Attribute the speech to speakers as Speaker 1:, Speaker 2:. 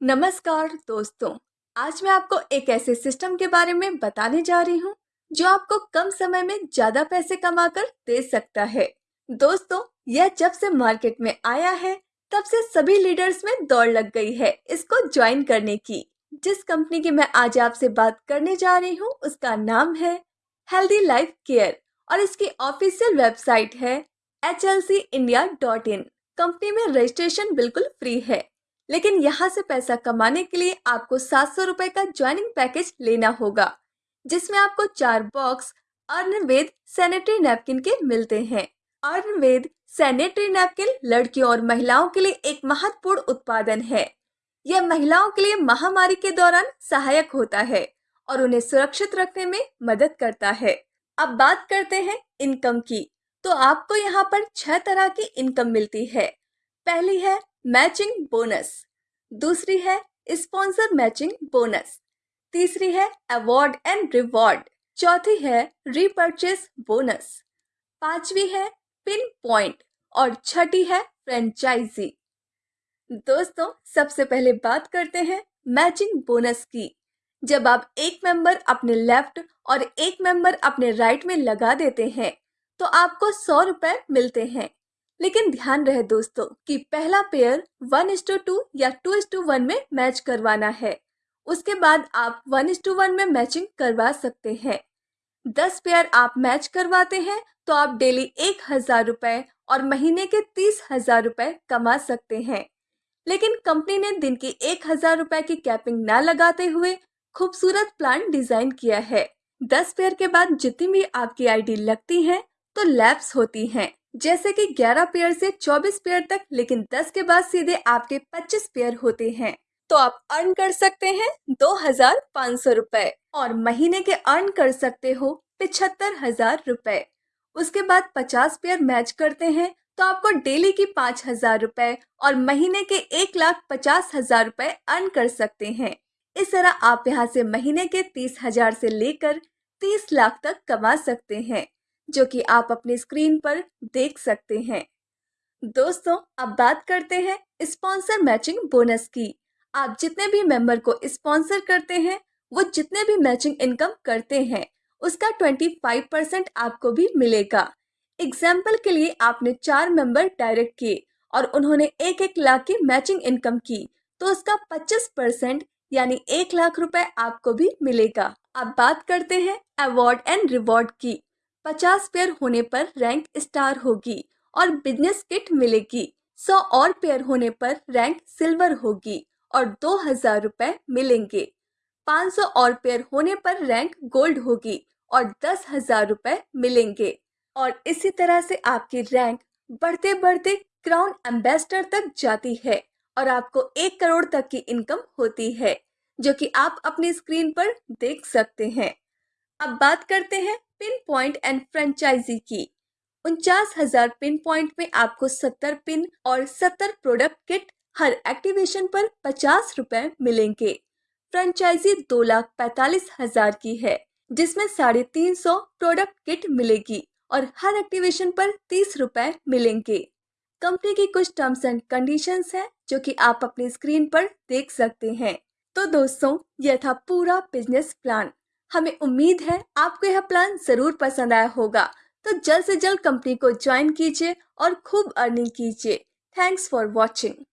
Speaker 1: नमस्कार दोस्तों, आज मैं आपको एक ऐसे सिस्टम के बारे में बताने जा रही हूँ, जो आपको कम समय में ज़्यादा पैसे कमाकर दे सकता है। दोस्तों, यह जब से मार्केट में आया है, तब से सभी लीडर्स में दौड़ लग गई है इसको ज्वाइन करने की। जिस कंपनी की मैं आज आपसे बात करने जा रही हूँ, उसका नाम है हेल्दी लाइफ केयर और इसकी ऑफिशियल वेबसाइट है एच कंपनी में रजिस्ट्रेशन बिल्कुल फ्री है। लेकिन यहाँ से पैसा कमाने के लिए आपको सात सौ रुपए का ज्वाइनिंग पैकेज लेना होगा, जिसमें आपको चार बॉक्स अर्नवेद सैनिटरी नैपकिन के मिलते हैं। अर्नवेद सैनिटरी नैपकिन लड़कियों और महिलाओं के लिए एक महत्वपूर्ण उत्पादन है। यह महिलाओं के लिए महामारी के दौरान सहायक होता है और उन्हें सुरक्षित रखने में मदद करता है। अब बात करते हैं इनकम की तो आपको यहाँ पर छह तरह की इनकम मिलती है। पहली है मैचिंग बोनस। दूसरी है स्पॉन्सर मैचिंग बोनस। तीसरी है अवार्ड एंड रिवॉर्ड। चौथी है रीपर्चेस बोनस। पांचवी है पिन पॉइंट और छठी है फ्रेंचाइजी। दोस्तों, सबसे पहले बात करते हैं मैचिंग बोनस की। जब आप एक मेंबर अपने लेफ़्ट और एक मेंबर अपने राइट में लगा देते हैं तो आपको सौ रुपए मिलते हैं। लेकिन ध्यान रहे दोस्तों कि पहला pair one is to two या टू इस टू वन में मैच करवाना है। उसके बाद आप वन इस टू वन में मैचिंग करवा सकते हैं। दस पेयर आप मैच करवाते हैं तो आप डेली एक हज़ार रुपए और महीने के तीस हज़ार रुपए कमा सकते हैं। लेकिन कंपनी ने दिन की एक हज़ार रुपए की कैपिंग न लगाते हुए खूबसूरत प्लान डिज़ाइन किया है। दस पेयर के बाद जितनी भी आपकी आईडी लगती है तो लैब्स होती हैं। जैसे कि 11 पेयर से 24 पेयर तक, लेकिन 10 के बाद सीधे आपके 25 पेयर होते हैं। तो आप अर्न कर सकते हैं दो हज़ार पाँच सौ और महीने के अर्न कर सकते हो पिछहत्तर हज़ार उसके बाद 50 पेयर मैच करते हैं तो आपको डेली की पाँच हज़ार और महीने के एक लाख पचास हज़ार रुपए अर्न कर सकते हैं। इस तरह आप यहाँ से महीने के तीस हज़ार से लेकर तीस लाख तक कमा सकते हैं। जो कि आप अपने स्क्रीन पर देख सकते हैं। दोस्तों, अब बात करते हैं स्पॉन्सर मैचिंग बोनस की। आप जितने भी मेंबर को स्पॉन्सर करते हैं, वो जितने भी मैचिंग इनकम करते हैं, उसका 25 परसेंट आपको भी मिलेगा। एग्ज़ाम्पल के लिए आपने चार मेंबर डायरेक्ट किए और उन्होंने एक एक लाख की मैचिंग इनकम की तो उसका 25 परसेंट यानी एक लाख रुपए आपको भी मिलेगा। अब बात करते हैं अवार्ड एंड रिवॉर्ड की। पचास पेयर होने पर रैंक स्टार होगी और बिज़नेस किट मिलेगी। सौ और पेयर होने पर रैंक सिल्वर होगी और दो हज़ार रुपए मिलेंगे। पाँच सौ और पेयर होने पर रैंक गोल्ड होगी और दस हज़ार रुपए मिलेंगे। और इसी तरह से आपकी रैंक बढ़ते बढ़ते क्राउन एम्बेसडर तक जाती है और आपको एक करोड़ तक की इनकम होती है, जो कि आप अपनी स्क्रीन पर देख सकते हैं। अब बात करते हैं पिन पॉइंट एंड फ्रेंचाइजी की। उनचास हज़ार पिन पॉइंट में आपको सत्तर पिन और सत्तर प्रोडक्ट किट हर एक्टिवेशन पर पचास रुपए मिलेंगे। फ्रेंचाइजी दो लाख पैतालीस हज़ार की है, जिसमें साढ़े तीन सौ प्रोडक्ट किट मिलेगी और हर एक्टिवेशन पर तीस रुपए मिलेंगे। कंपनी की कुछ टर्म्स एंड कंडीशंस हैं जो कि आप अपनी स्क्रीन पर देख सकते हैं। तो दोस्तों, यह था पूरा बिज़नेस प्लान। हमें उम्मीद है आपको यह प्लान ज़रूर पसंद आया होगा। तो जल्द से जल्द कंपनी को ज्वाइन कीजिए और खूब अर्निंग कीजिए। Thanks for watching